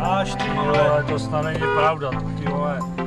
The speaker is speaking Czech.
Až ty vole, to snad není pravda, ty vole.